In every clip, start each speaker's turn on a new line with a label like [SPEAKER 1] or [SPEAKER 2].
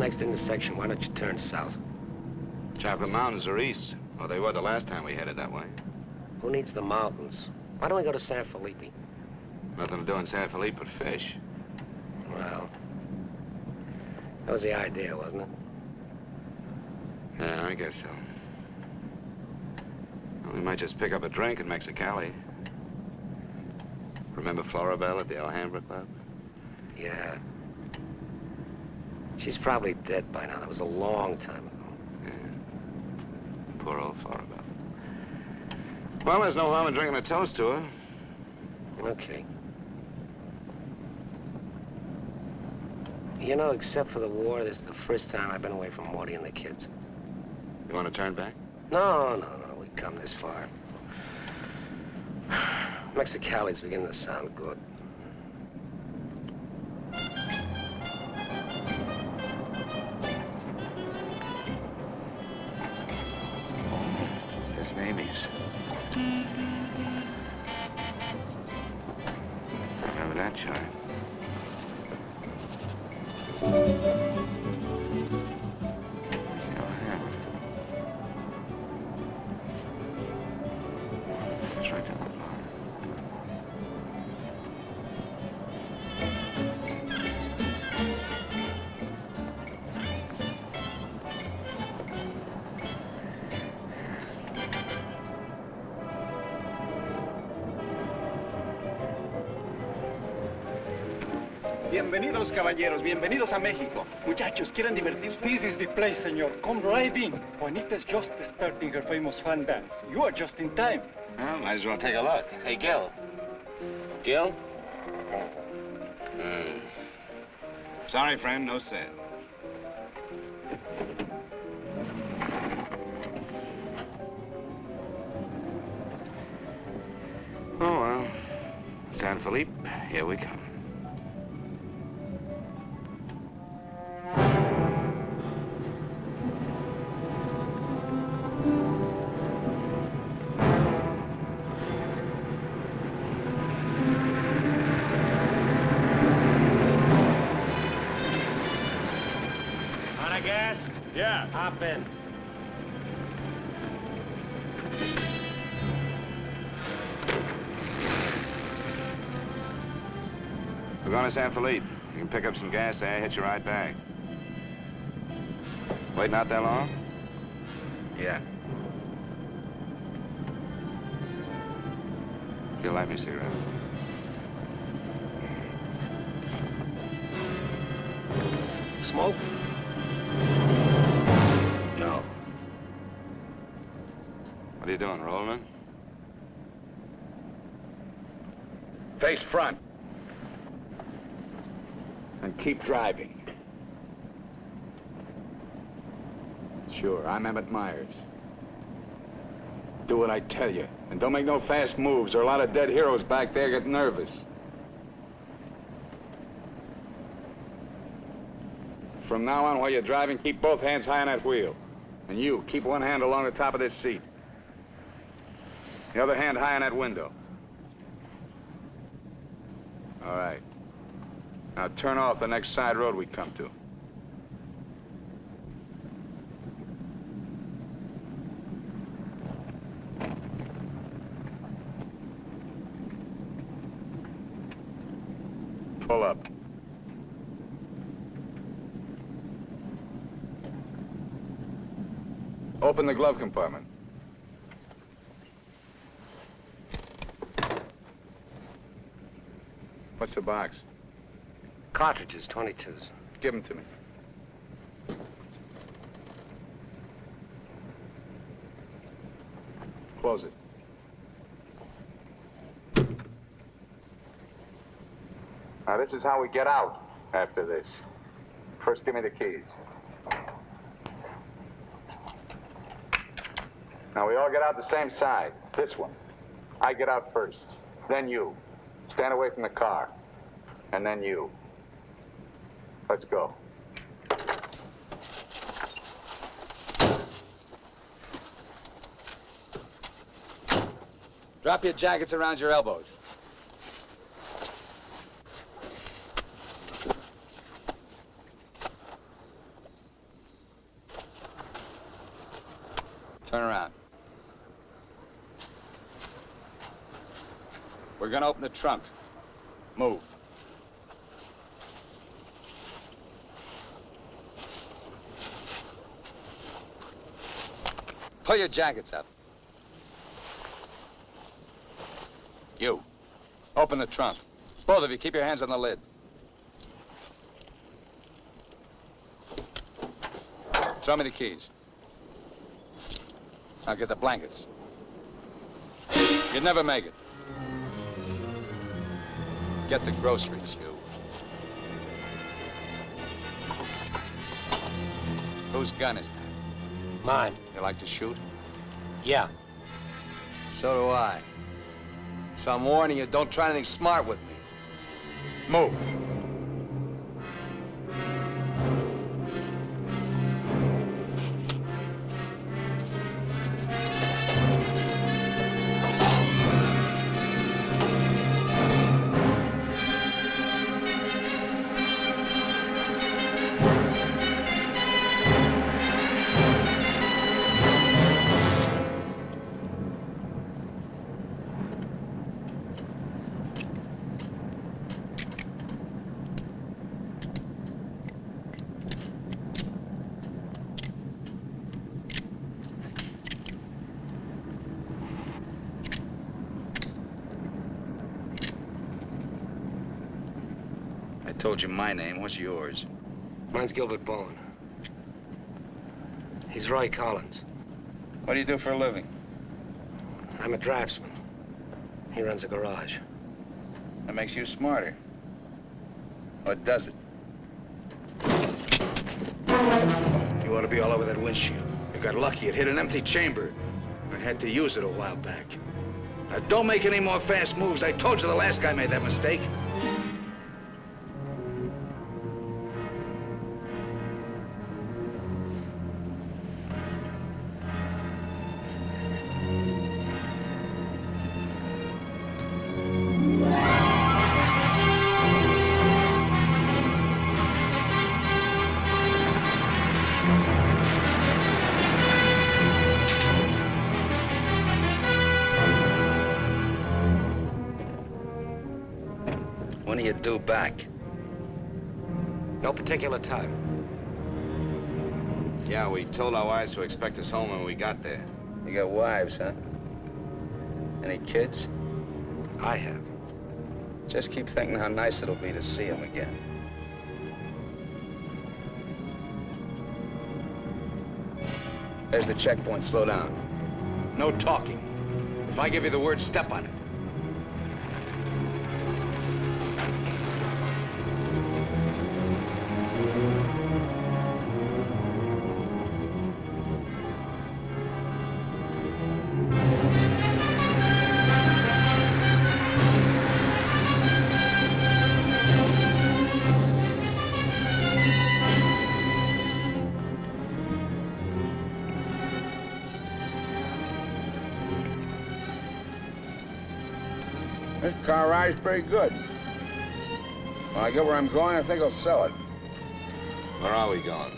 [SPEAKER 1] next intersection, why don't you turn south?
[SPEAKER 2] Chocolate Mountains are east. Well, they were the last time we headed that way.
[SPEAKER 1] Who needs the mountains? Why don't we go to San Felipe?
[SPEAKER 2] Nothing to do in San Felipe but fish.
[SPEAKER 1] Well, that was the idea, wasn't it?
[SPEAKER 2] Yeah, I guess so. Well, we might just pick up a drink in Mexicali. Remember Floribel at the Alhambra Club?
[SPEAKER 1] Yeah. She's probably dead by now. That was a long time ago.
[SPEAKER 2] Yeah. Poor old Floribel. Well, there's no harm in drinking a toast to her.
[SPEAKER 1] Okay. You know, except for the war, this is the first time I've been away from Morty and the kids.
[SPEAKER 2] You want to turn back?
[SPEAKER 1] No, no, no. We've come this far. Mexicali's beginning to sound good.
[SPEAKER 3] Caballeros. Bienvenidos a México. Muchachos, ¿quieren divertirse?
[SPEAKER 4] This is the place, senor. Come right in. Juanita's just starting her famous fan dance. You are just in time.
[SPEAKER 2] Well, might as well take a look. Hey, Gil. Gil? Hmm. Sorry, friend, no sale. Oh, well. San Felipe, here we come. San Felipe. You can pick up some gas there, hit you right back. Waiting out that long?
[SPEAKER 1] Yeah.
[SPEAKER 2] You'll light me a cigarette.
[SPEAKER 1] Smoke? No.
[SPEAKER 2] What are you doing, Rolling?
[SPEAKER 3] Face front. Keep driving. Sure, I'm Emmett Myers. Do what I tell you. And don't make no fast moves, or a lot of dead heroes back there get nervous. From now on, while you're driving, keep both hands high on that wheel. And you, keep one hand along the top of this seat. The other hand high on that window. All right. Now turn off the next side road we come to. Pull up. Open the glove compartment. What's the box?
[SPEAKER 1] Cartridges, 22s.
[SPEAKER 3] Give them to me. Close it. Now, this is how we get out after this. First, give me the keys. Now, we all get out the same side. This one. I get out first. Then you. Stand away from the car. And then you. Let's go.
[SPEAKER 5] Drop your jackets around your elbows.
[SPEAKER 3] Turn around. We're gonna open the trunk. Move. Pull your jackets up. You. Open the trunk. Both of you, keep your hands on the lid. Throw me the keys. I'll get the blankets. You'd never make it. Get the groceries, you. Whose gun is that?
[SPEAKER 1] Mine.
[SPEAKER 3] You like to shoot?
[SPEAKER 1] Yeah.
[SPEAKER 3] So do I. So I'm warning you, don't try anything smart with me. Move.
[SPEAKER 2] What's yours?
[SPEAKER 1] Mine's Gilbert Bowen. He's Roy Collins.
[SPEAKER 3] What do you do for a living?
[SPEAKER 1] I'm a draftsman. He runs a garage.
[SPEAKER 3] That makes you smarter. Or does it?
[SPEAKER 2] You ought to be all over that windshield. You got lucky. It hit an empty chamber. I had to use it a while back. Now, don't make any more fast moves. I told you the last guy made that mistake.
[SPEAKER 1] Particular time.
[SPEAKER 2] Yeah, we told our wives to expect us home when we got there.
[SPEAKER 3] You got wives, huh? Any kids?
[SPEAKER 1] I have.
[SPEAKER 3] Just keep thinking how nice it'll be to see them again. There's the checkpoint. Slow down.
[SPEAKER 2] No talking. If I give you the word, step on it.
[SPEAKER 3] Ride's pretty good. When I get where I'm going, I think I'll sell it.
[SPEAKER 2] Where are we going?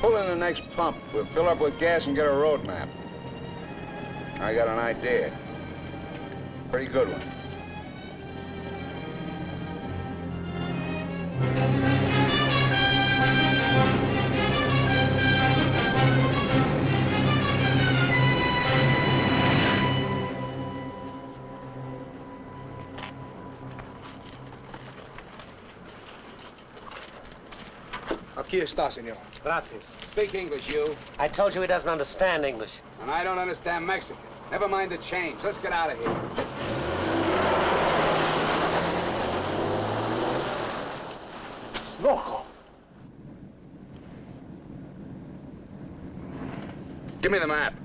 [SPEAKER 3] Pull in the next pump. We'll fill up with gas and get a road map. I got an idea. Pretty good one.
[SPEAKER 6] Aquí está, señor.
[SPEAKER 1] Gracias.
[SPEAKER 2] Speak English, you.
[SPEAKER 1] I told you he doesn't understand English.
[SPEAKER 2] And I don't understand Mexican. Never mind the change. Let's get out of here.
[SPEAKER 6] Loco.
[SPEAKER 2] Give me the map.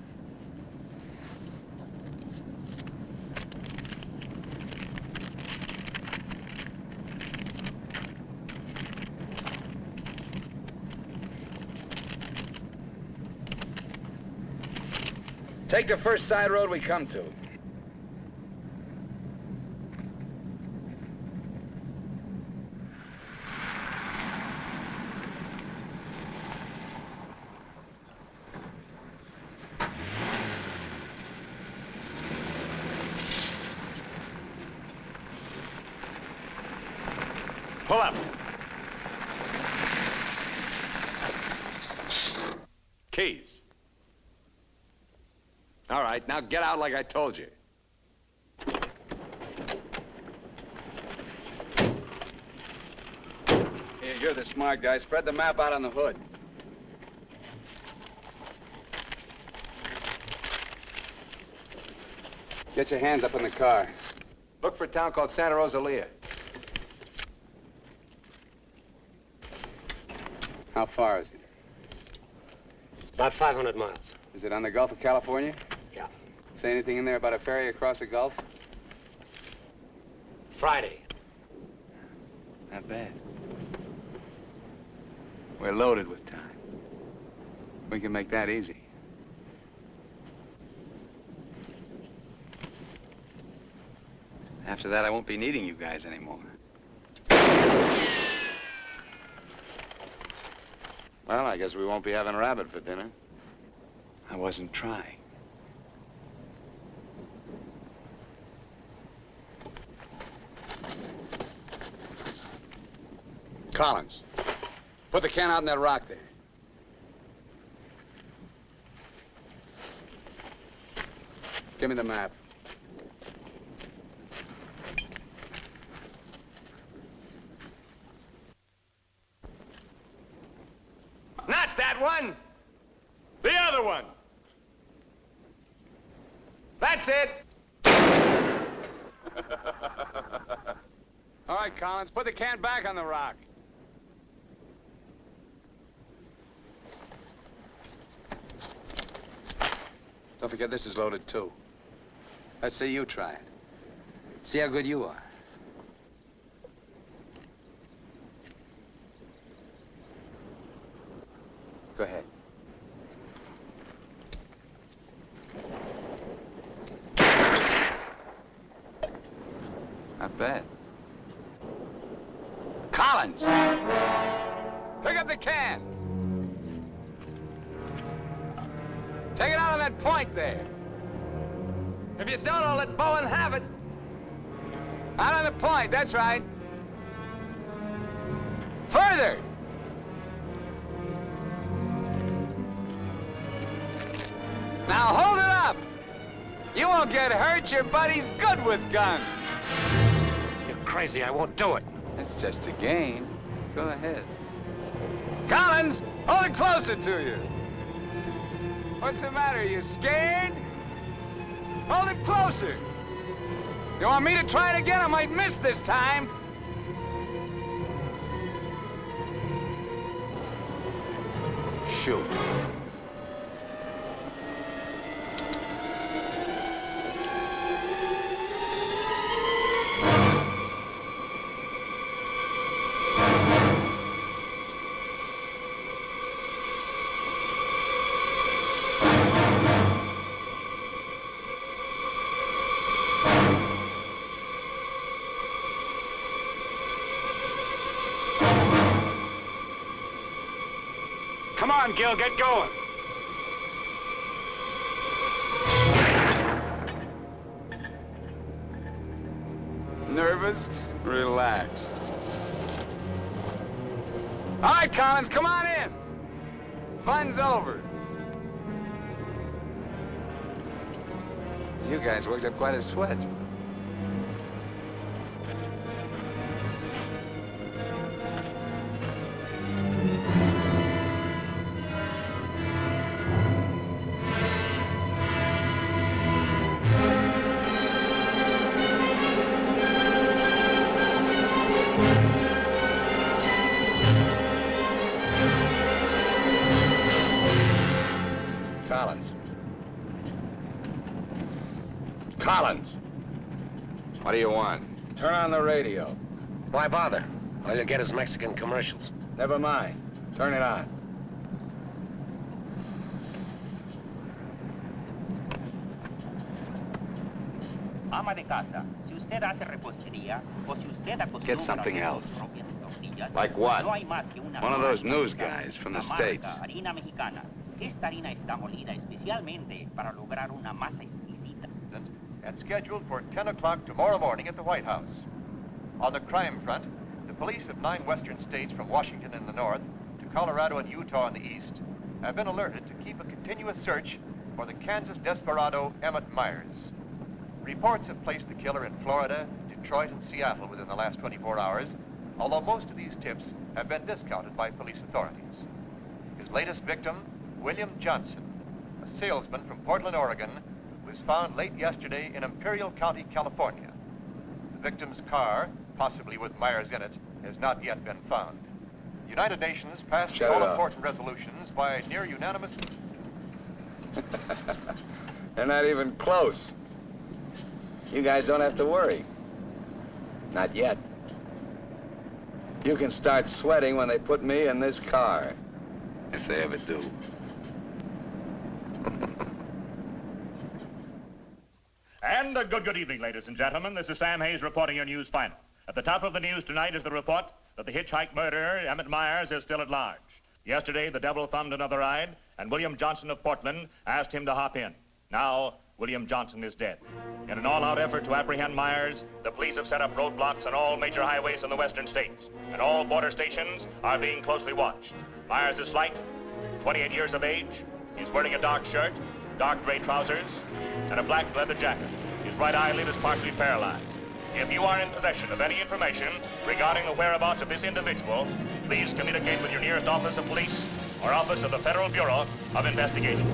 [SPEAKER 3] Take the first side road we come to. Pull up. Keys. All right, now get out like I told you. Here, you're the smart guy. Spread the map out on the hood. Get your hands up in the car. Look for a town called Santa Rosalia. How far is it?
[SPEAKER 1] About 500 miles.
[SPEAKER 3] Is it on the Gulf of California?
[SPEAKER 1] Yeah.
[SPEAKER 3] Say anything in there about a ferry across the Gulf?
[SPEAKER 1] Friday.
[SPEAKER 3] Not bad. We're loaded with time. We can make that easy. After that, I won't be needing you guys anymore. Well, I guess we won't be having rabbit for dinner. I wasn't trying. Collins, put the can out in that rock there. Give me the map. Not that one! The other one! That's it! All right, Collins, put the can back on the rock. Don't forget this is loaded too. Let's see you try it. See how good you are. Your buddy's good with guns.
[SPEAKER 1] You're crazy. I won't do it.
[SPEAKER 3] It's just a game. Go ahead. Collins, hold it closer to you. What's the matter? You scared? Hold it closer. You want me to try it again? I might miss this time. Shoot.
[SPEAKER 1] Gil, get going.
[SPEAKER 3] Nervous? Relax. All right, Collins, come on in. Fun's over. You guys worked up quite a sweat. Collins! What do you want? Turn on the radio.
[SPEAKER 1] Why bother? All you'll get is Mexican commercials.
[SPEAKER 3] Never mind. Turn it on.
[SPEAKER 7] Ama de casa, si usted hace repostería o si usted
[SPEAKER 3] Get something else.
[SPEAKER 7] sus propias tortillas,
[SPEAKER 3] Like what?
[SPEAKER 7] No hay más que una
[SPEAKER 3] One of those news guys from the States.
[SPEAKER 7] Esta harina está molida especialmente para lograr una masa
[SPEAKER 8] scheduled for 10 o'clock tomorrow morning at the White House. On the crime front, the police of nine western states from Washington in the north to Colorado and Utah in the east have been alerted to keep a continuous search for the Kansas desperado Emmett Myers. Reports have placed the killer in Florida, Detroit, and Seattle within the last 24 hours, although most of these tips have been discounted by police authorities. His latest victim, William Johnson, a salesman from Portland, Oregon, was found late yesterday in Imperial County, California. The victim's car, possibly with Myers in it, has not yet been found. The United Nations passed
[SPEAKER 2] Shut it
[SPEAKER 8] all-important resolutions by near unanimous...
[SPEAKER 3] They're not even close. You guys don't have to worry. Not yet. You can start sweating when they put me in this car.
[SPEAKER 2] If they ever do.
[SPEAKER 9] And a good, good evening, ladies and gentlemen. This is Sam Hayes reporting your news final. At the top of the news tonight is the report that the hitchhike murderer, Emmett Myers, is still at large. Yesterday, the devil thumbed another ride, and William Johnson of Portland asked him to hop in. Now, William Johnson is dead. In an all-out effort to apprehend Myers, the police have set up roadblocks on all major highways in the western states, and all border stations are being closely watched. Myers is slight, 28 years of age. He's wearing a dark shirt, dark gray trousers, and a black leather jacket. His right eyelid is partially paralyzed. If you are in possession of any information regarding the whereabouts of this individual, please communicate with your nearest office of police or office of the Federal Bureau of Investigation.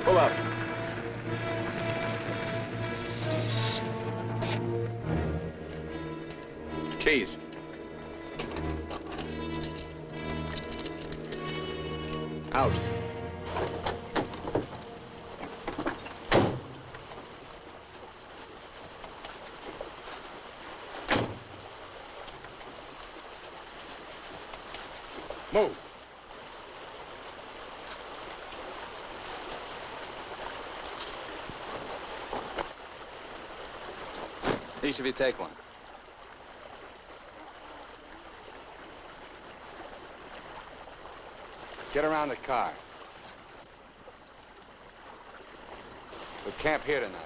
[SPEAKER 3] Pull up. Keys. Out. Move. Each of you take one. Get around the car. We camp here tonight.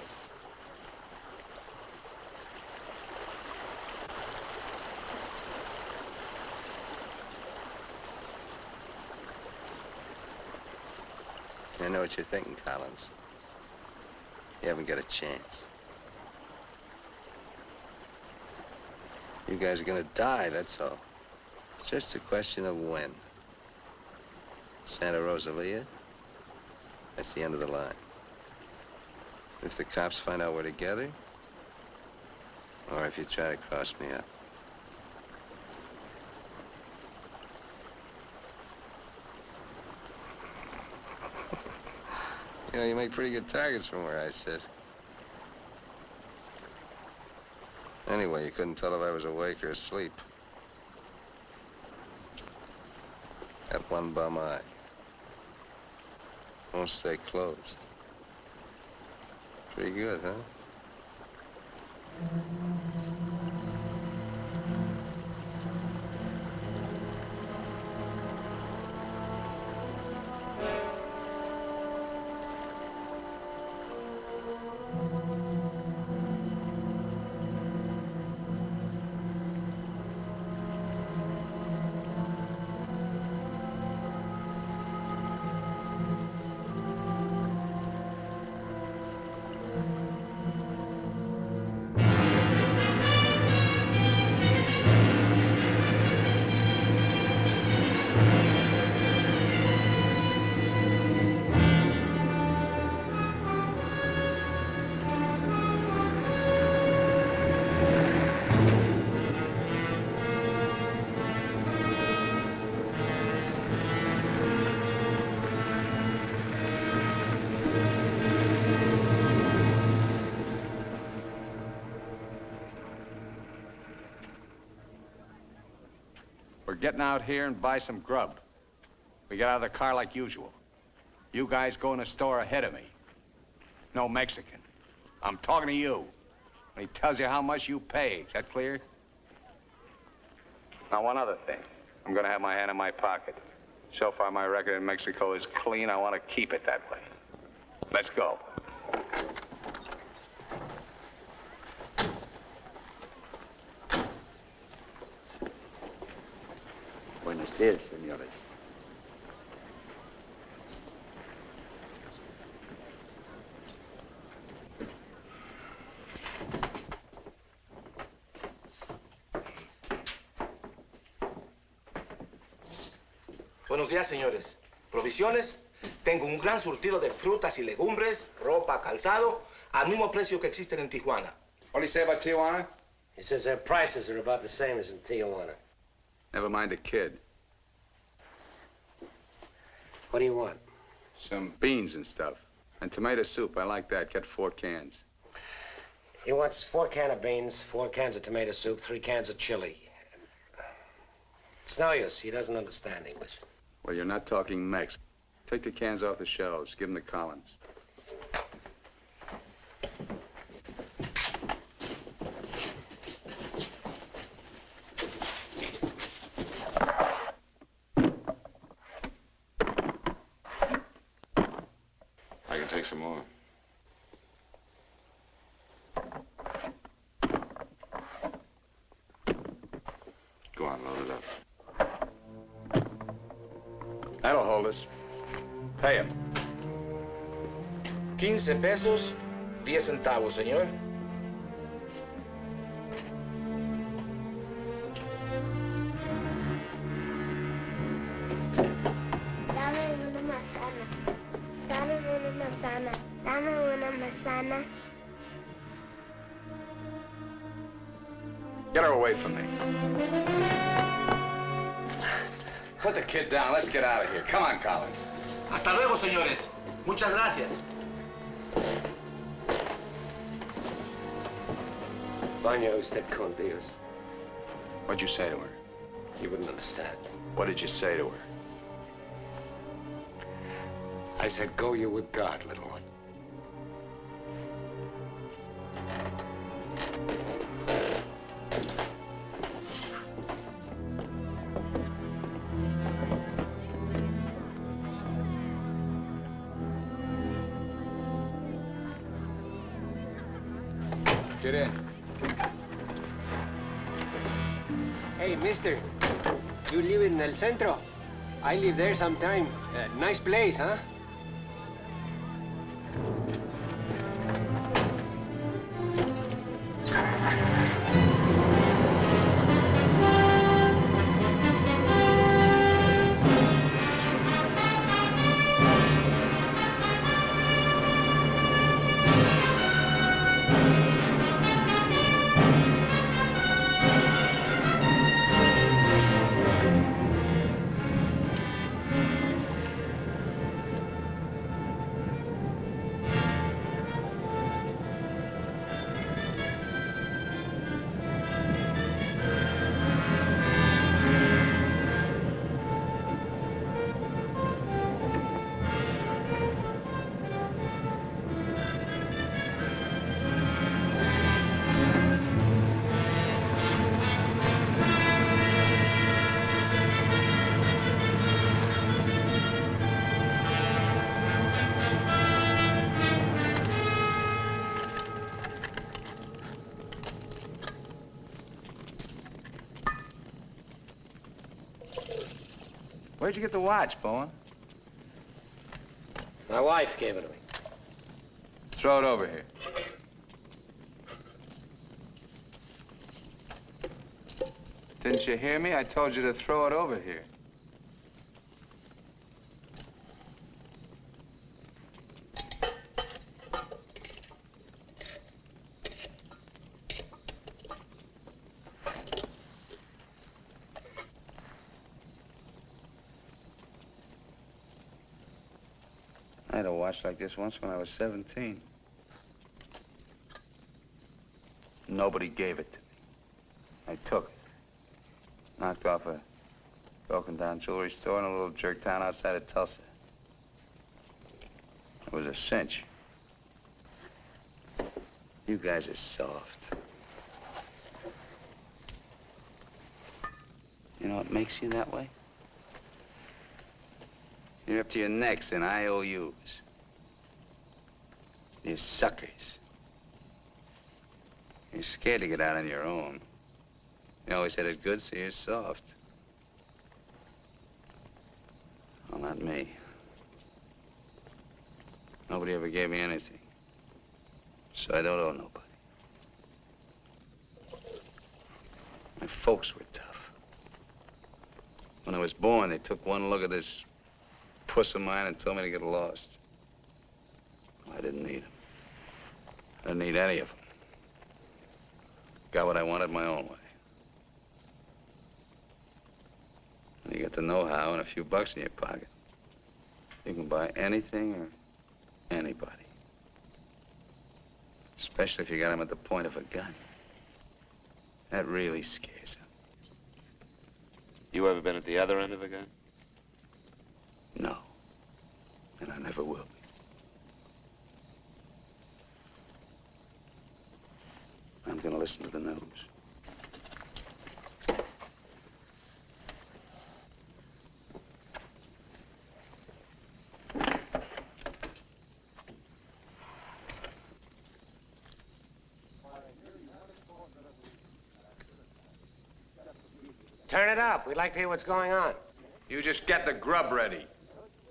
[SPEAKER 10] I know what you're thinking, Collins. You haven't got a chance. You guys are gonna die, that's all. It's just a question of when. Santa Rosalia, that's the end of the line. If the cops find out we're together, or if you try to cross me up. You know, you make pretty good targets from where I sit. Anyway, you couldn't tell if I was awake or asleep. That one bum eye. Won't stay closed. Pretty good, huh?
[SPEAKER 3] Out here and buy some grub. We get out of the car like usual. You guys go in the store ahead of me. No Mexican. I'm talking to you. And he tells you how much you pay. Is that clear? Now, one other thing. I'm gonna have my hand in my pocket. So far, my record in Mexico is clean. I want to keep it that way. Let's go.
[SPEAKER 11] Buenos días, señores.
[SPEAKER 12] Buenos días, señores. ¿Provisiones? Tengo un gran surtido de frutas y legumbres, ropa, calzado, al mismo precio que existen en Tijuana.
[SPEAKER 13] What do you say about Tijuana?
[SPEAKER 1] He says their prices are about the same as in Tijuana.
[SPEAKER 3] Never mind the kid.
[SPEAKER 1] What do you want?
[SPEAKER 3] Some beans and stuff. And tomato soup. I like that. Get four cans.
[SPEAKER 1] He wants four cans of beans, four cans of tomato soup, three cans of chili. It's no use. He doesn't understand English.
[SPEAKER 3] Well, you're not talking Mex. Take the cans off the shelves. Give them to Collins.
[SPEAKER 12] 15 pesos, 10 centavos, señor.
[SPEAKER 14] Dame una manzana. Dame una manzana. Dame una manzana.
[SPEAKER 3] Get her away from me. Put the kid down. Let's get out of here. Come on, Collins.
[SPEAKER 12] Hasta luego, señores. Muchas gracias.
[SPEAKER 1] Vaya usted con Dios.
[SPEAKER 3] What'd you say to her?
[SPEAKER 1] You wouldn't understand.
[SPEAKER 3] What did you say to her?
[SPEAKER 1] I said, go you with God, little one.
[SPEAKER 3] Get in.
[SPEAKER 15] Hey, mister. You live in El Centro? I live there sometime. Uh, nice place, huh?
[SPEAKER 13] Where'd you get the watch, Bowen?
[SPEAKER 1] My wife gave it to me.
[SPEAKER 13] Throw it over here. Didn't you hear me? I told you to throw it over here. Watch like this once when I was 17. Nobody gave it to me. I took it. Knocked off a broken down jewelry store in a little jerk town outside of Tulsa. It was a cinch. You guys are soft. You know what makes you that way?
[SPEAKER 3] You're up to your necks in IOUs. You're suckers. You're scared to get out on your own. You always had it good, so you're soft. Well, not me. Nobody ever gave me anything. So I don't owe nobody. My folks were tough. When I was born, they took one look at this puss of mine and told me to get lost. I didn't need them. I didn't need any of them. Got what I wanted my own way. When you get the know-how and a few bucks in your pocket, you can buy anything or anybody. Especially if you got them at the point of a gun. That really scares them.
[SPEAKER 2] You ever been at the other end of a gun?
[SPEAKER 3] No. And I never will be. I'm gonna listen to the news.
[SPEAKER 1] Turn it up. We'd like to hear what's going on.
[SPEAKER 16] You just get the grub ready.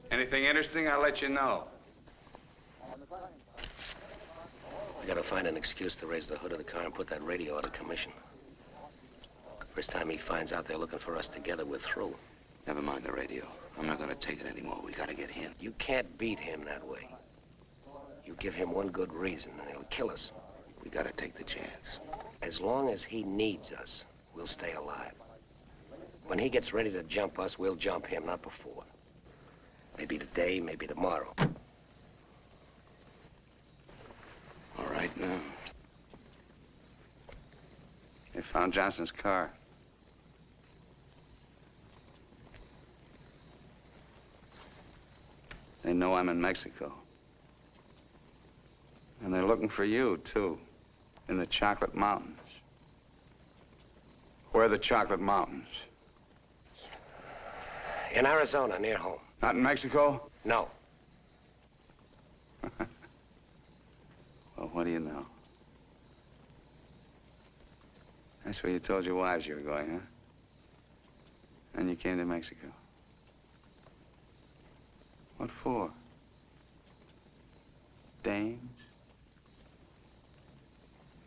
[SPEAKER 16] Anything interesting, I'll let you know.
[SPEAKER 1] We gotta find an excuse to raise the hood of the car and put that radio out of commission. First time he finds out they're looking for us together, we're through.
[SPEAKER 3] Never mind the radio. I'm not gonna take it anymore. We gotta get him.
[SPEAKER 1] You can't beat him that way. You give him one good reason, and he'll kill us.
[SPEAKER 3] We gotta take the chance.
[SPEAKER 1] As long as he needs us, we'll stay alive. When he gets ready to jump us, we'll jump him, not before. Maybe today, maybe tomorrow.
[SPEAKER 3] Now. They found Johnson's car. They know I'm in Mexico. And they're looking for you, too, in the Chocolate Mountains. Where are the Chocolate Mountains?
[SPEAKER 1] In Arizona, near home.
[SPEAKER 3] Not in Mexico?
[SPEAKER 1] No.
[SPEAKER 3] Well, what do you know? That's where you told your wives you were going, huh? And you came to Mexico. What for? Dames?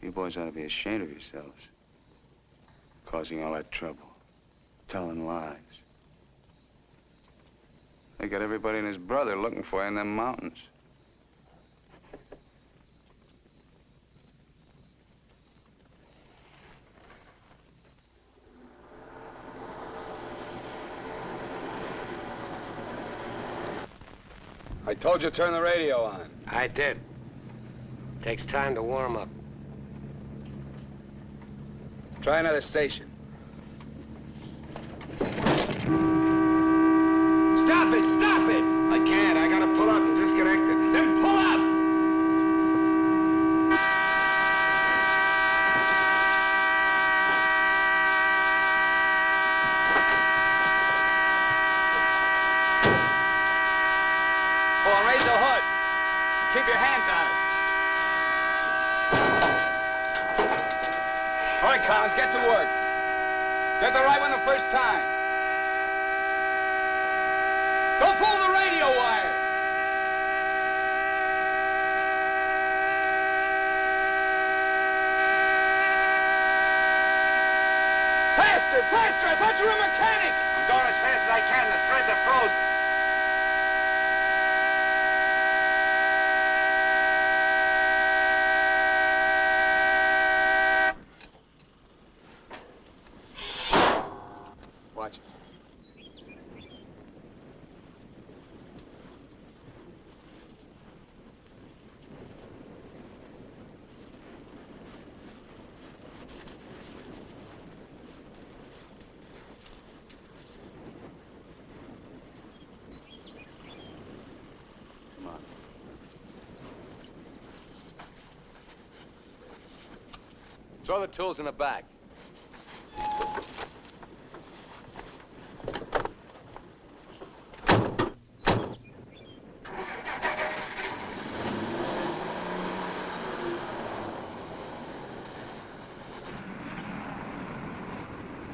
[SPEAKER 3] You boys ought to be ashamed of yourselves. Causing all that trouble. Telling lies. They got everybody and his brother looking for you in them mountains.
[SPEAKER 16] I told you to turn the radio on.
[SPEAKER 1] I did. Takes time to warm up.
[SPEAKER 16] Try another station. Stop it! Stop it!
[SPEAKER 14] I can't. I gotta pull up and disconnect it.
[SPEAKER 16] Then pull up! Go on, raise the hood. Keep your hands on it. All right, Collins, get to work. Get the right one the first time. Don't fool the radio wire. Faster, faster! I thought you were a mechanic.
[SPEAKER 14] I'm going as fast as I can. The threads are frozen.
[SPEAKER 16] other tools in the back.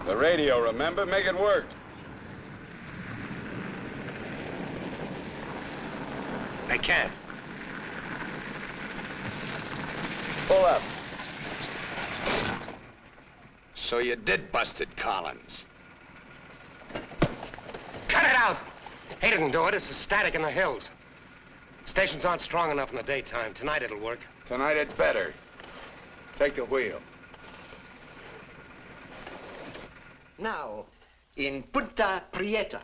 [SPEAKER 3] The radio, remember? Make it work.
[SPEAKER 1] I can't.
[SPEAKER 3] Pull up. So you did busted Collins.
[SPEAKER 1] Cut it out! He didn't do it. It's the static in the hills. Stations aren't strong enough in the daytime. Tonight it'll work.
[SPEAKER 3] Tonight it better. Take the wheel.
[SPEAKER 17] Now, in Punta Prieta,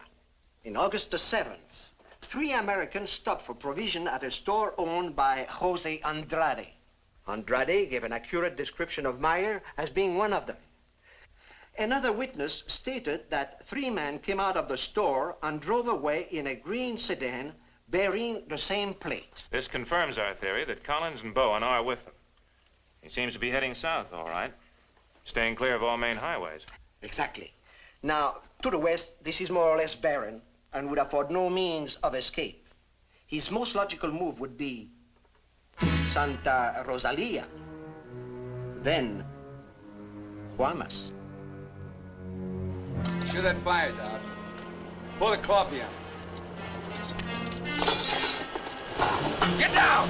[SPEAKER 17] in August the 7th, three Americans stopped for provision at a store owned by Jose Andrade. Andrade gave an accurate description of Meyer as being one of them. Another witness stated that three men came out of the store and drove away in a green sedan bearing the same plate.
[SPEAKER 18] This confirms our theory that Collins and Bowen are with them. He seems to be heading south, all right. Staying clear of all main highways.
[SPEAKER 17] Exactly. Now, to the west, this is more or less barren and would afford no means of escape. His most logical move would be Santa Rosalia, then Guaymas.
[SPEAKER 3] Sure that fire's out. Pour the coffee on. Get down!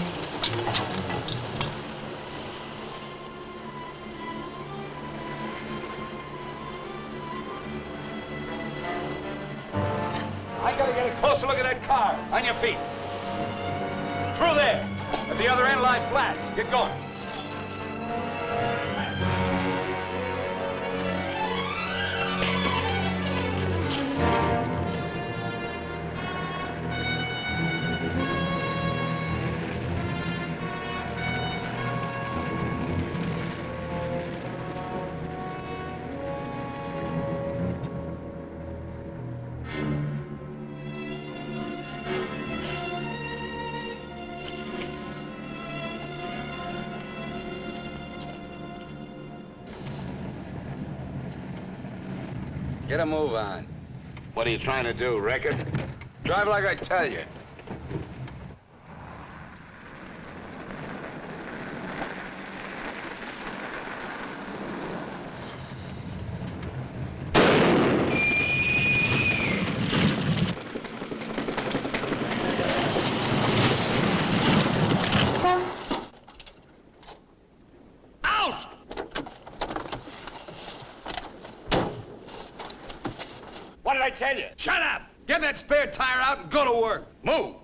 [SPEAKER 3] I gotta get a closer look at that car. On your feet. Through there. At the other end, lie flat. Get going. A move on.
[SPEAKER 19] What are you trying to do, it?
[SPEAKER 3] Drive like I tell you. Out! What did I tell you? Shut up! Get that spare tire out and go to work. Move!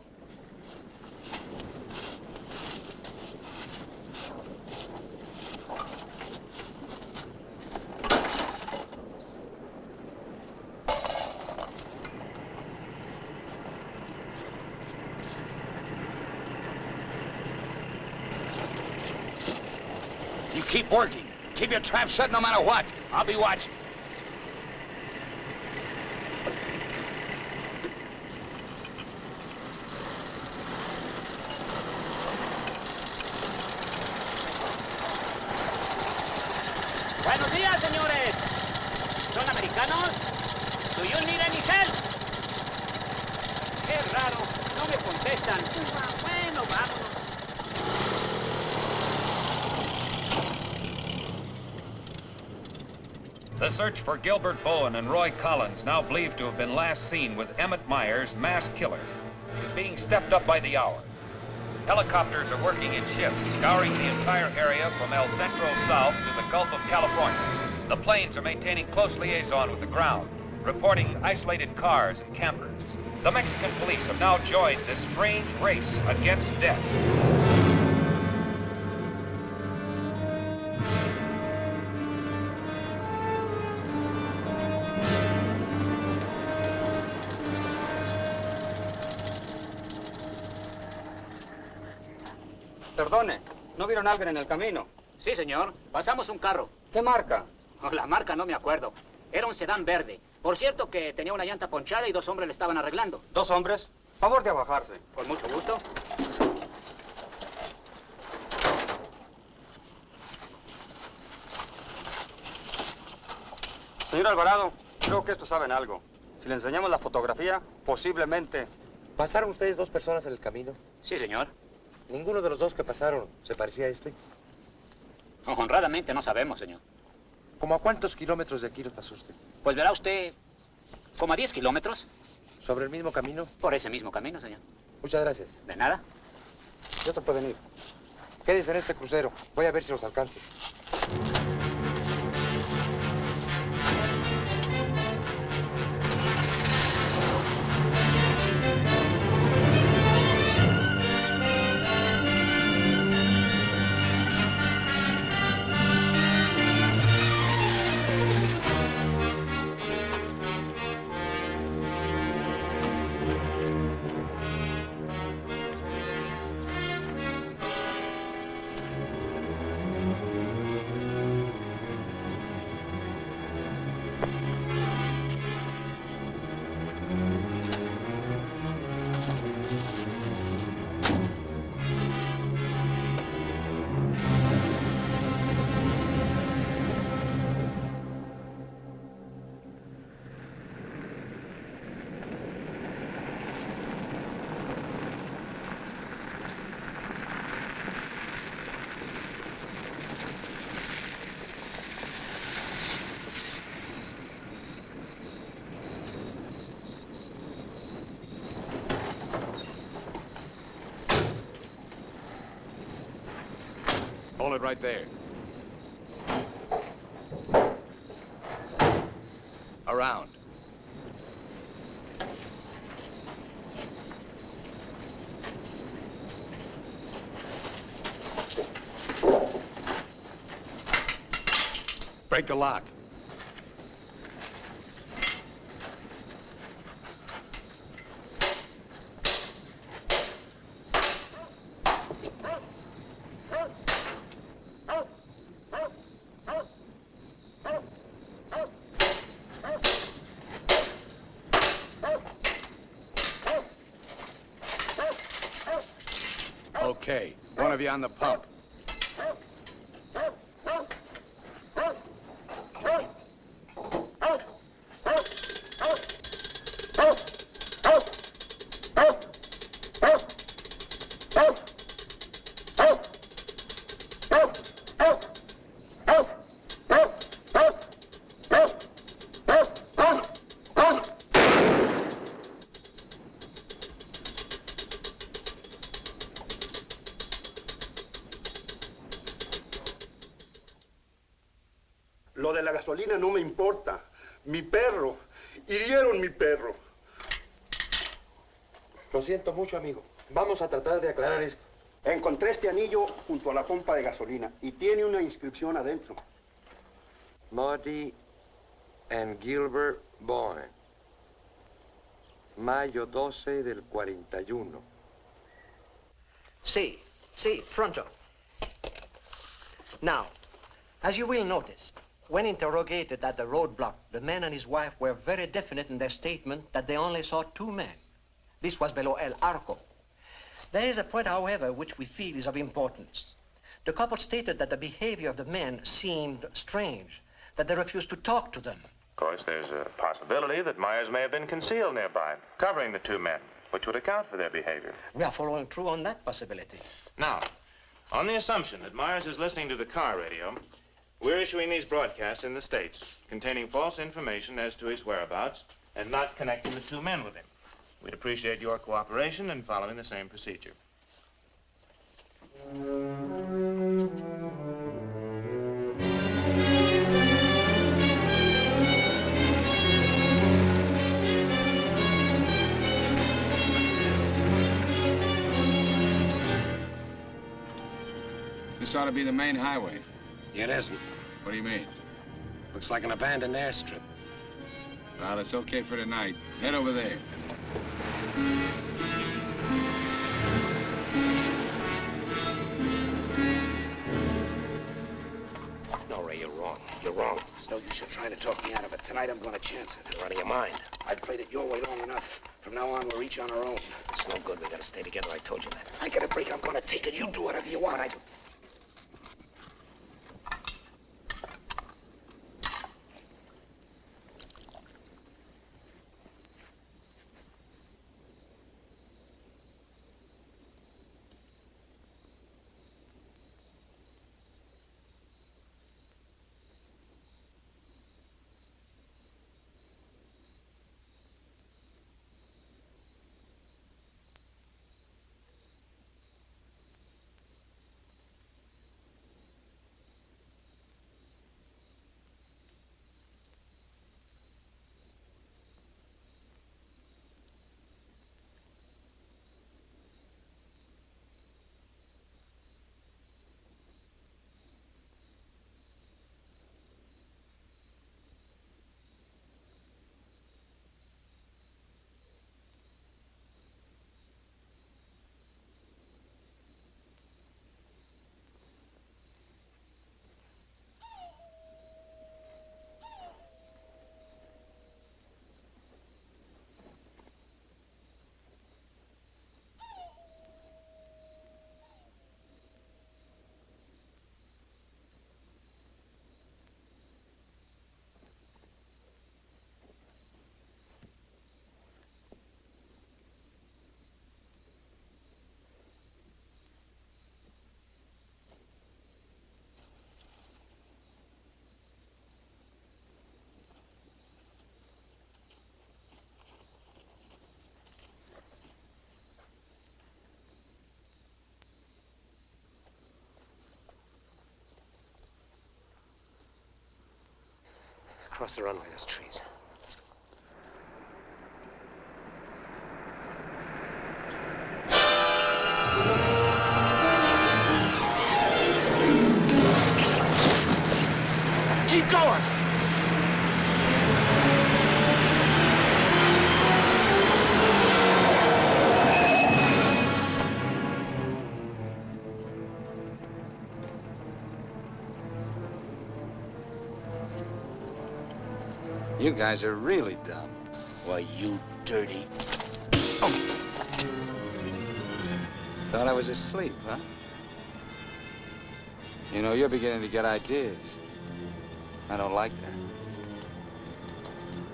[SPEAKER 3] You keep working. Keep your trap shut no matter what. I'll be watching.
[SPEAKER 7] Buenos días, señores. ¿Son americanos? Do you need any help? Qué raro, no me contestan. Bueno, vámonos.
[SPEAKER 14] The search for Gilbert Bowen and Roy Collins, now believed to have been last seen with Emmett Myers, mass killer, is being stepped up by the hour. Helicopters are working in shifts, scouring the entire area from El Centro south to the Gulf of California. The planes are maintaining close liaison with the ground, reporting isolated cars and campers. The Mexican police have now joined this strange race against death.
[SPEAKER 20] Perdone, ¿no vieron a alguien en el camino?
[SPEAKER 7] Sí, señor. Pasamos un carro.
[SPEAKER 20] ¿Qué marca?
[SPEAKER 7] Oh, la marca no me acuerdo. Era un sedán verde. Por cierto que tenía una llanta ponchada y dos hombres le estaban arreglando.
[SPEAKER 20] ¿Dos hombres? Favor de bajarse.
[SPEAKER 7] Con mucho gusto.
[SPEAKER 20] Señor Alvarado, creo que estos saben algo. Si le enseñamos la fotografía, posiblemente...
[SPEAKER 21] ¿Pasaron ustedes dos personas en el camino?
[SPEAKER 7] Sí, señor.
[SPEAKER 21] ¿Ninguno de los dos que pasaron se parecía a este?
[SPEAKER 7] Honradamente no sabemos, señor.
[SPEAKER 21] ¿Cómo a cuántos kilómetros de aquí lo pasó usted?
[SPEAKER 22] Pues verá usted, como a 10 kilómetros.
[SPEAKER 21] ¿Sobre el mismo camino?
[SPEAKER 22] Por ese mismo camino, señor.
[SPEAKER 21] Muchas gracias.
[SPEAKER 22] De nada.
[SPEAKER 21] Ya se pueden ir. Quédense en este crucero. Voy a ver si los alcanzo.
[SPEAKER 3] It right there. Around. Break the lock. Okay, one of you on the pump.
[SPEAKER 23] Gasolina no me importa. Mi perro. Hirieron mi perro.
[SPEAKER 21] Lo siento mucho, amigo. Vamos a tratar de aclarar esto.
[SPEAKER 23] Encontré este anillo junto a la pompa de gasolina y tiene una inscripción adentro.
[SPEAKER 21] Marty and Gilbert Bowen. Mayo 12 del 41.
[SPEAKER 17] See, see, pronto. Now, as you will notice, when interrogated at the roadblock, the man and his wife were very definite in their statement that they only saw two men. This was below El Arco. There is a point, however, which we feel is of importance. The couple stated that the behavior of the men seemed strange, that they refused to talk to them.
[SPEAKER 18] Of course, there's a possibility that Myers may have been concealed nearby, covering the two men, which would account for their behavior.
[SPEAKER 17] We are following through on that possibility.
[SPEAKER 18] Now, on the assumption that Myers is listening to the car radio, we're issuing these broadcasts in the States containing false information as to his whereabouts and not connecting the two men with him. We'd appreciate your cooperation in following the same procedure.
[SPEAKER 3] This ought to be the main highway.
[SPEAKER 1] It isn't.
[SPEAKER 3] What do you mean?
[SPEAKER 1] Looks like an abandoned airstrip.
[SPEAKER 3] Well, it's okay for tonight. Head over there.
[SPEAKER 1] No, Ray, you're wrong. You're wrong. It's no use you trying to talk me out of it. Tonight, I'm going to chance it. You're out of your mind. I've played it your way long enough. From now on, we're each on our own. It's no good. We got to stay together. I told you that. If I get a break, I'm going to take it. You do whatever you want. I do. Across the runway, those trees.
[SPEAKER 3] Guys are really dumb.
[SPEAKER 1] Why, you dirty...
[SPEAKER 3] Thought I was asleep, huh? You know, you're beginning to get ideas. I don't like that.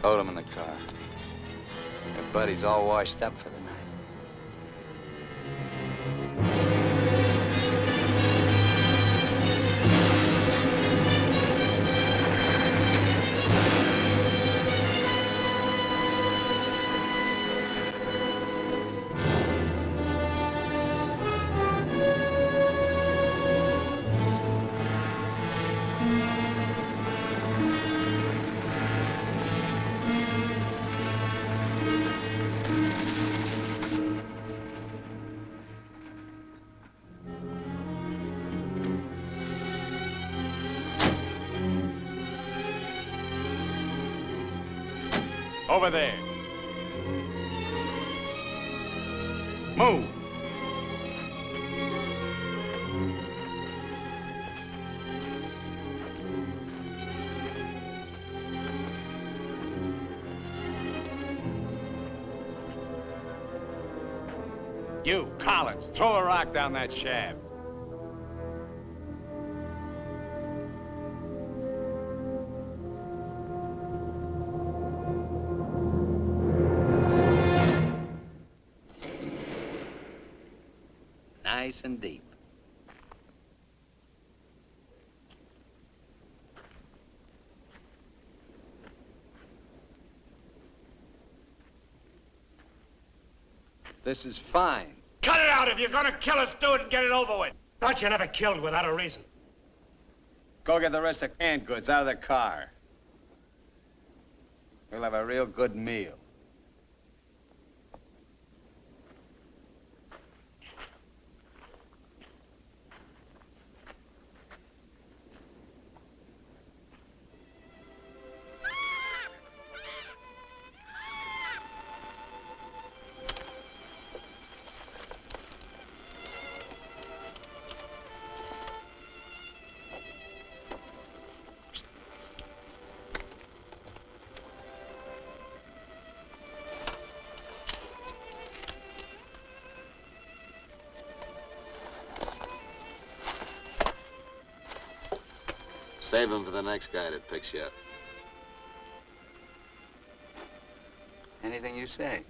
[SPEAKER 3] Load him in the car. Your buddy's all washed up for the
[SPEAKER 20] down that shaft.
[SPEAKER 2] Nice and deep.
[SPEAKER 3] This is fine.
[SPEAKER 1] Out! If you're gonna kill us, do it and get it over with.
[SPEAKER 15] Thought you never killed without a reason.
[SPEAKER 3] Go get the rest of canned goods out of the car. We'll have a real good meal.
[SPEAKER 19] Save him for the next guy that picks you up.
[SPEAKER 3] Anything you say.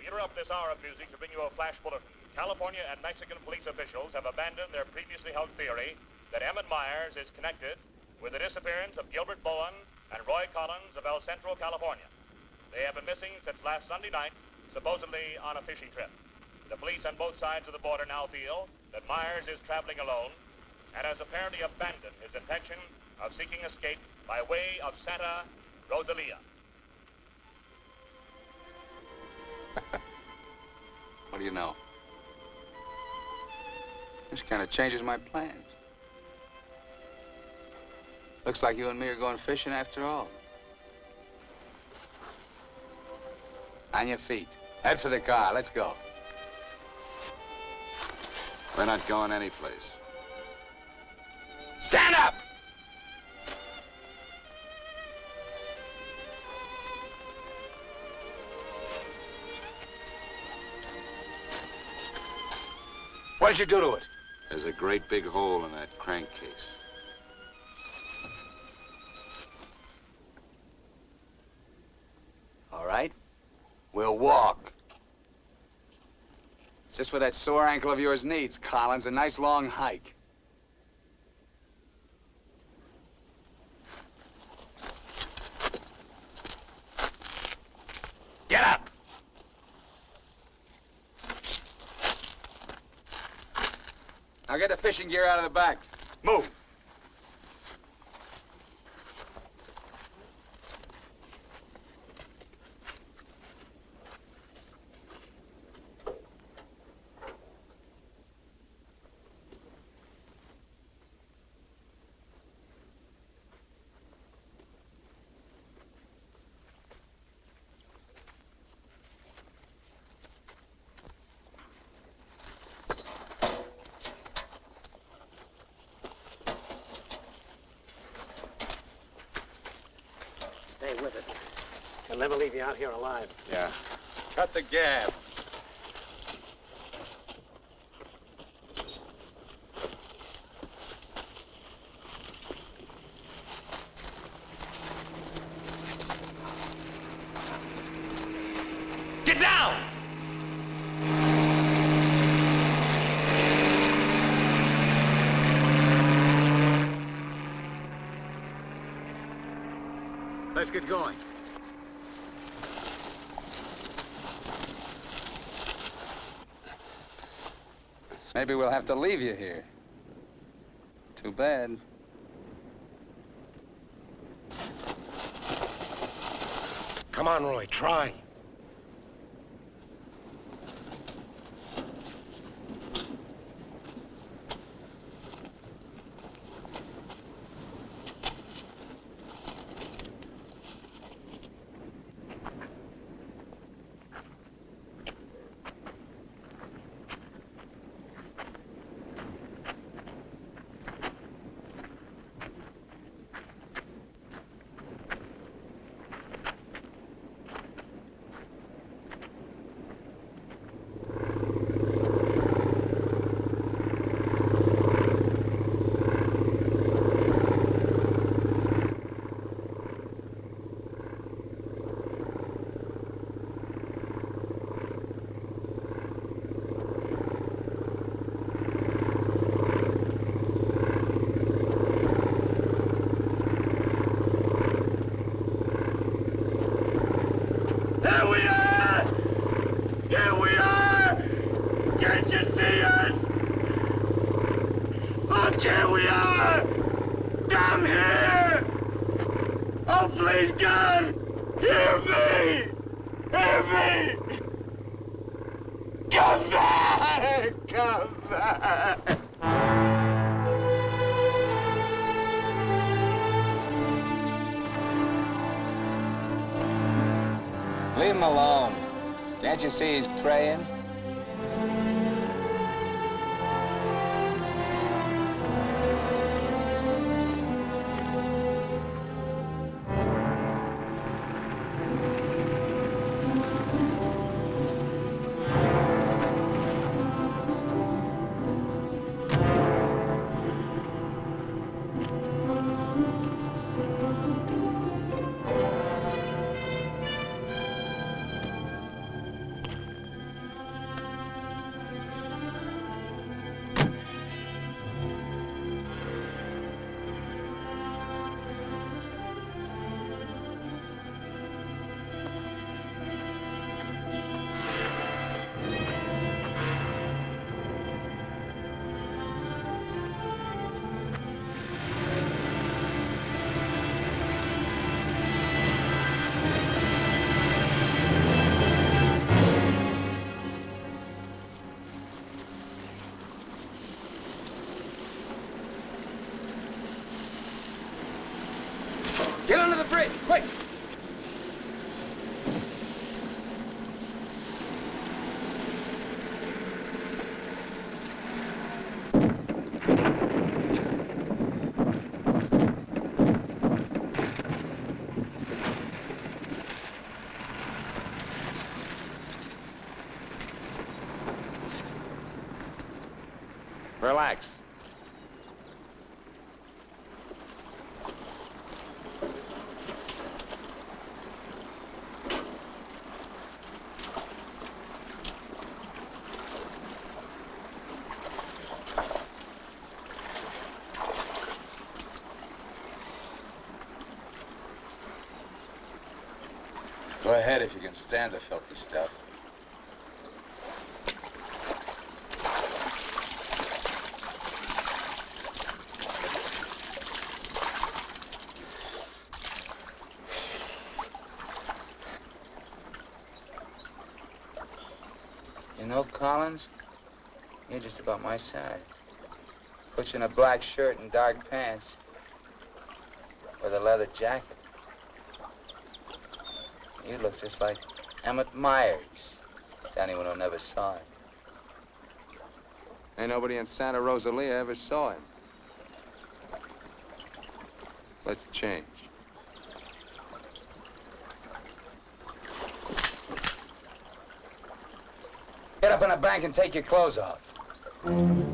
[SPEAKER 9] We interrupt this hour of music to bring you a flash bulletin. California and Mexican police officials have abandoned their previously held theory that Emmett Myers is connected with the disappearance of Gilbert Bowen and Roy Collins of El Centro, California. They have been missing since last Sunday night, supposedly on a fishing trip. The police on both sides of the border now feel that Myers is traveling alone and has apparently abandoned his intention of seeking escape by way of Santa Rosalia.
[SPEAKER 3] What do you know? This kind of changes my plans. Looks like you and me are going fishing after all. On your feet. Head for the car. Let's go.
[SPEAKER 19] We're not going anyplace.
[SPEAKER 1] Stand up!
[SPEAKER 3] What did you do to it?
[SPEAKER 19] There's a great big hole in that crankcase.
[SPEAKER 3] All right. We'll walk. Just what that sore ankle of yours needs, Collins. A nice long hike.
[SPEAKER 1] Get up!
[SPEAKER 3] Now get the fishing gear out of the back. Move.
[SPEAKER 1] With it. He'll never leave you out here alive.
[SPEAKER 3] Yeah.
[SPEAKER 24] Cut the gab.
[SPEAKER 25] Get down!
[SPEAKER 26] Let's get going.
[SPEAKER 3] Maybe we'll have to leave you here. Too bad.
[SPEAKER 27] Come on, Roy, try.
[SPEAKER 25] Here we are! Here we are! Can't you see us? Look, here we are! Down here! Oh, please, God! Hear me! Hear me! Come back! Come back!
[SPEAKER 3] Leave him alone. Can't you see he's praying? Go ahead if you can stand the filthy stuff.
[SPEAKER 28] You know, Collins, you're just about my size. Put you in a black shirt and dark pants with a leather jacket looks just like Emmett Myers. To anyone who never saw him.
[SPEAKER 3] Ain't nobody in Santa Rosalia ever saw him. Let's change.
[SPEAKER 25] Get up in the bank and take your clothes off.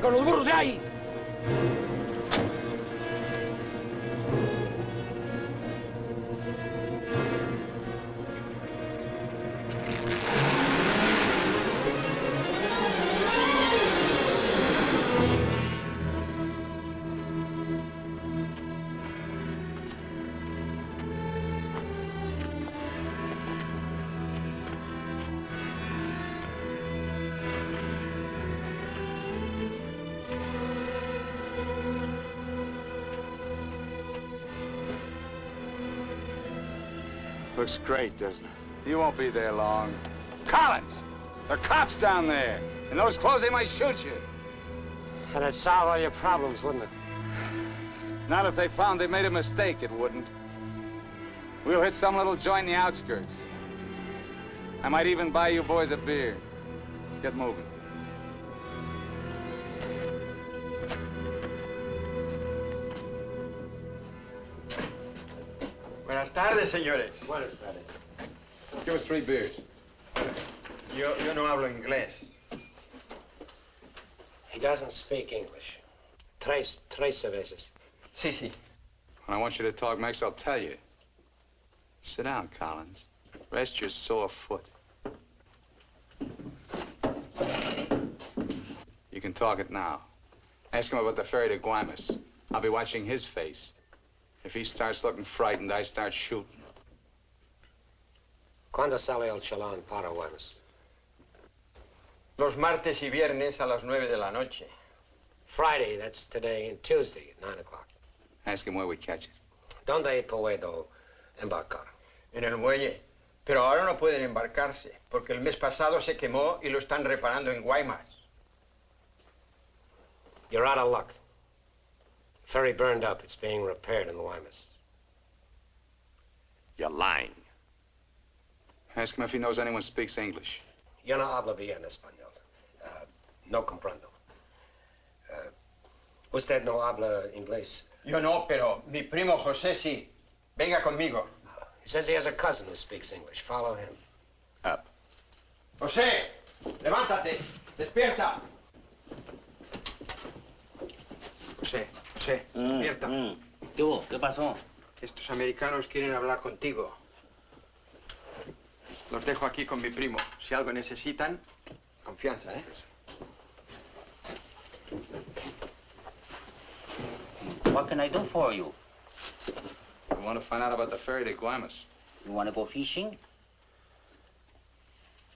[SPEAKER 25] Con los burros de ahí!
[SPEAKER 3] Looks great, doesn't it? You won't be there long. Collins! There are cops down there. In those clothes, they might shoot you.
[SPEAKER 1] That'd solve all your problems, wouldn't it?
[SPEAKER 3] Not if they found they made a mistake, it wouldn't. We'll hit some little joint in the outskirts. I might even buy you boys a beer. Get moving.
[SPEAKER 29] Tardes, señores.
[SPEAKER 1] Buenas tardes.
[SPEAKER 3] Give us three beers.
[SPEAKER 29] Yo, yo no hablo inglés.
[SPEAKER 1] He doesn't speak English. Tres, tres cervezas.
[SPEAKER 29] Sí, sí.
[SPEAKER 3] When I want you to talk next, I'll tell you. Sit down, Collins. Rest your sore foot. You can talk it now. Ask him about the ferry to Guaymas. I'll be watching his face. If he starts looking frightened, I start shooting.
[SPEAKER 1] ¿Cuándo sale el chalán para Guaymas?
[SPEAKER 29] Los martes y viernes a las nueve de la noche.
[SPEAKER 1] Friday, that's today, and Tuesday at 9 o'clock.
[SPEAKER 3] Ask him where we catch it.
[SPEAKER 1] ¿Dónde puedo embarcar?
[SPEAKER 29] En el muelle. Pero ahora no pueden embarcarse, porque el mes pasado se quemó y lo están reparando en Guaymas.
[SPEAKER 1] You're out of luck. Ferry burned up. It's being repaired in the Guaymas.
[SPEAKER 2] You're lying.
[SPEAKER 3] Ask him if he knows anyone speaks English.
[SPEAKER 1] Yo no hablo bien español. Uh, no comprendo. Uh, usted no habla inglés.
[SPEAKER 29] Yo no, pero mi primo José sí. Venga conmigo.
[SPEAKER 1] He says he has a cousin who speaks English. Follow him.
[SPEAKER 3] Up.
[SPEAKER 29] José, levántate. Despierta. José, José, despierta.
[SPEAKER 7] ¿Qué hubo? ¿Qué pasó?
[SPEAKER 29] Estos americanos quieren hablar contigo. Los dejo aquí con mi primo. Si algo necesitan, confianza, ¿eh?
[SPEAKER 7] What can I do for you?
[SPEAKER 3] We want to find out about the ferry to Guaymas.
[SPEAKER 7] You want to go fishing?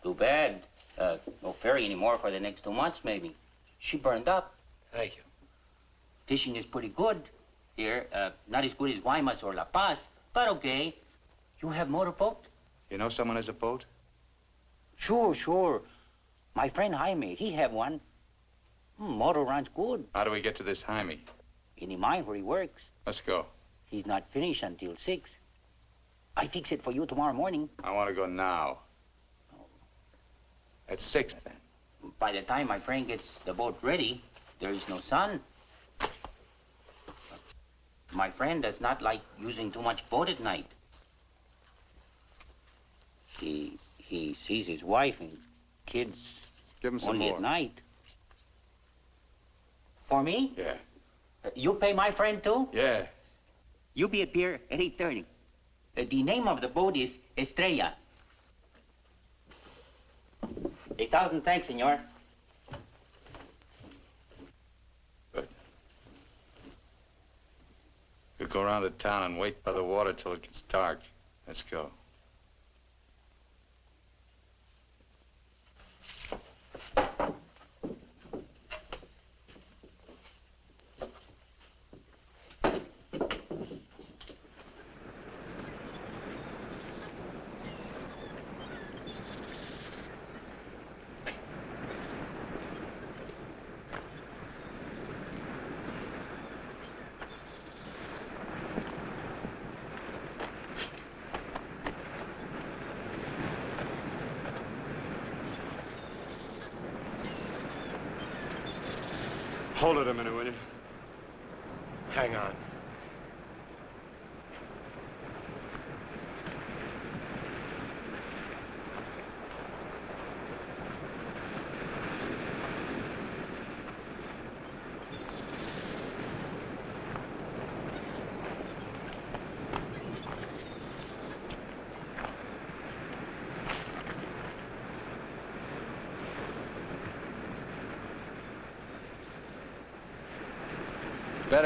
[SPEAKER 7] Too bad. Uh, no ferry anymore for the next two months, maybe. She burned up.
[SPEAKER 1] Thank you.
[SPEAKER 7] Fishing is pretty good here. Uh, not as good as Guaymas or La Paz, but okay. You have motorboat?
[SPEAKER 3] You know someone has a boat?
[SPEAKER 7] Sure, sure. My friend Jaime, he have one. Hmm, motor runs good.
[SPEAKER 3] How do we get to this Jaime?
[SPEAKER 7] In the mine where he works.
[SPEAKER 3] Let's go.
[SPEAKER 7] He's not finished until six. I fix it for you tomorrow morning.
[SPEAKER 3] I want to go now. At six, then.
[SPEAKER 7] By the time my friend gets the boat ready, there is no sun. My friend does not like using too much boat at night. He he sees his wife and kids
[SPEAKER 3] Give him some
[SPEAKER 7] only
[SPEAKER 3] more.
[SPEAKER 7] at night. For me?
[SPEAKER 3] Yeah.
[SPEAKER 7] Uh, You pay my friend too?
[SPEAKER 3] Yeah.
[SPEAKER 7] You be at pier at 8.30. Uh, the name of the boat is Estrella.
[SPEAKER 30] A thousand thanks, senor.
[SPEAKER 31] We'll go around the town and wait by the water till it gets dark. Let's go.
[SPEAKER 1] Hold it a minute, will you? Hang on.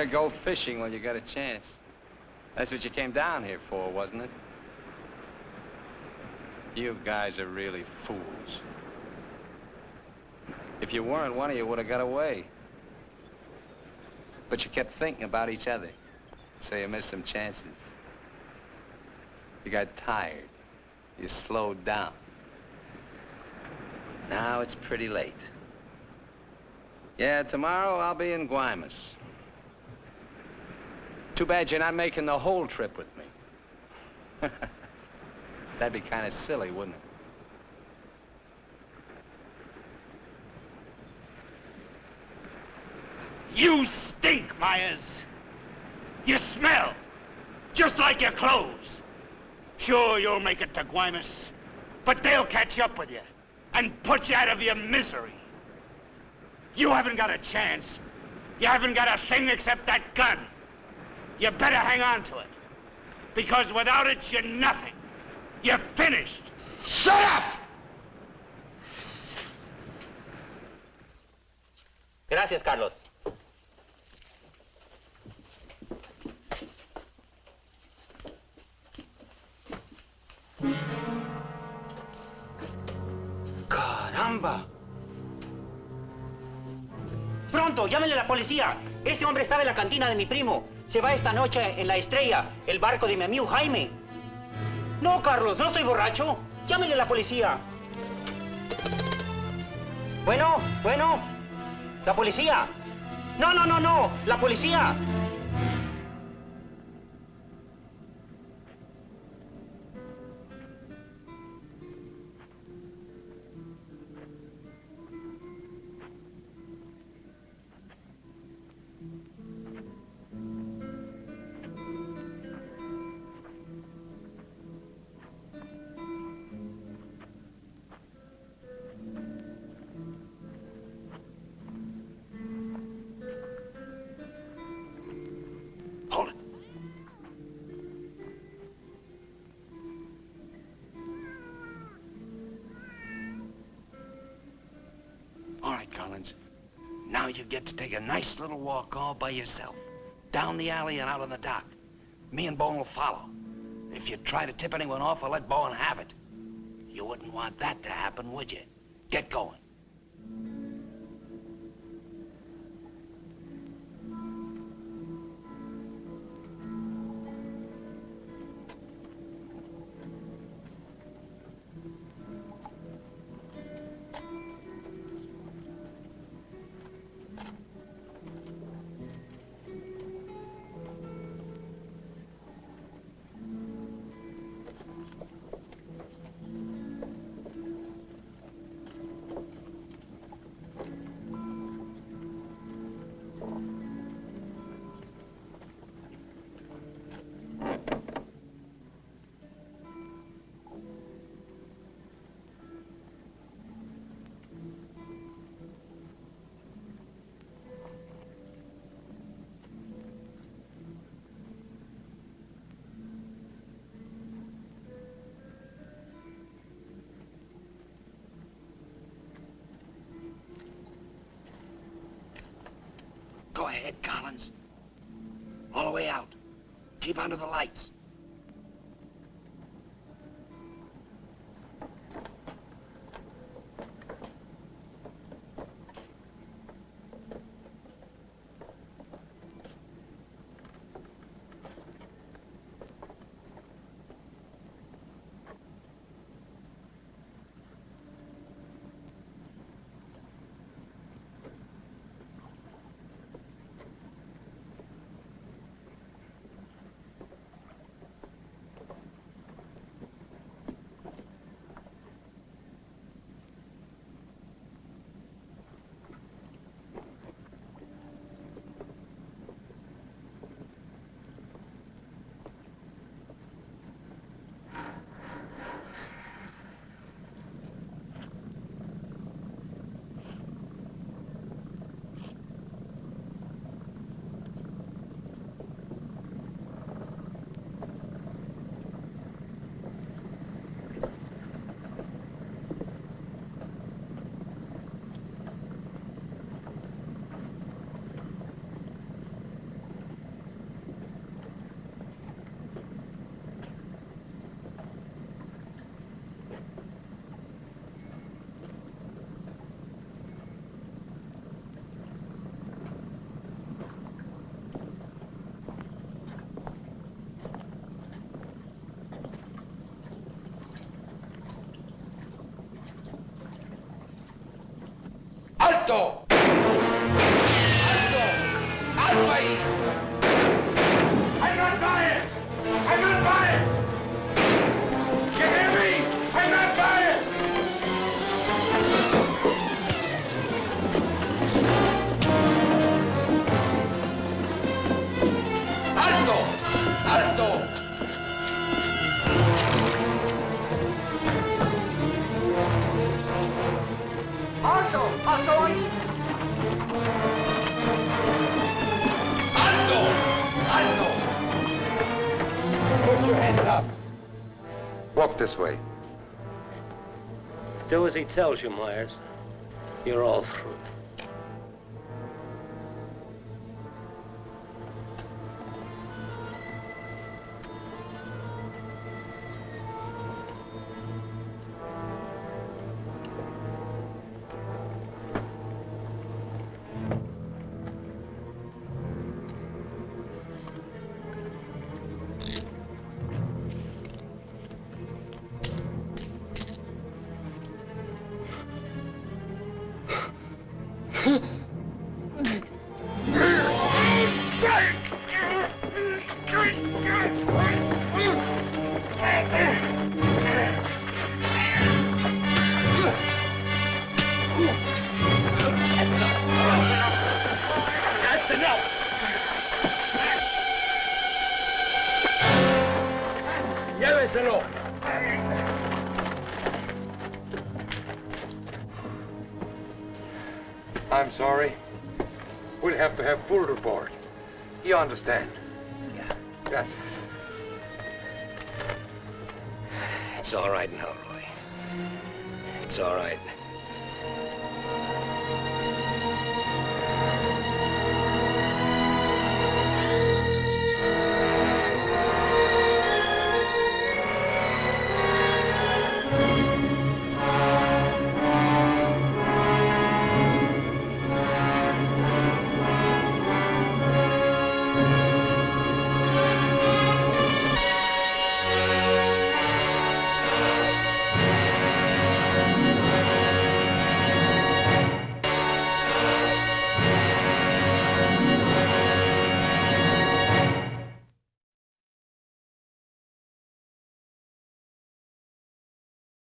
[SPEAKER 3] Better go fishing when you got a chance. That's what you came down here for, wasn't it? You guys are really fools. If you weren't, one of you would have got away. But you kept thinking about each other, so you missed some chances. You got tired. You slowed down. Now it's pretty late. Yeah, tomorrow I'll be in Guaymas. Too bad you're not making the whole trip with me. That'd be kind of silly, wouldn't it?
[SPEAKER 25] You stink, Myers. You smell. Just like your clothes. Sure, you'll make it to Guaymas, but they'll catch up with you and put you out of your misery. You haven't got a chance. You haven't got a thing except that gun. You better hang on to it. Because without it, you're nothing. You're finished. Shut up!
[SPEAKER 30] Gracias, Carlos. ¡Caramba! Pronto, llámenle a la policía. Este hombre estaba en la cantina de mi primo. Se va esta noche en la estrella, el barco de mi amigo Jaime. No, Carlos, no estoy borracho. Llámenle a la policía. Bueno, bueno. La policía. No, no, no, no. La policía.
[SPEAKER 25] Get to take a nice little walk all by yourself. Down the alley and out on the dock. Me and Bowen will follow. If you try to tip anyone off, I'll let Bowen have it. You wouldn't want that to happen, would you? Get going.
[SPEAKER 3] Ahead, Collins. All the way out. Keep under the lights. Alto! Alto ahí! ¡Alto! ¡Alto!
[SPEAKER 1] Put your hands up. Walk this way.
[SPEAKER 2] Do as he tells you, Myers. You're all through.
[SPEAKER 1] Understand?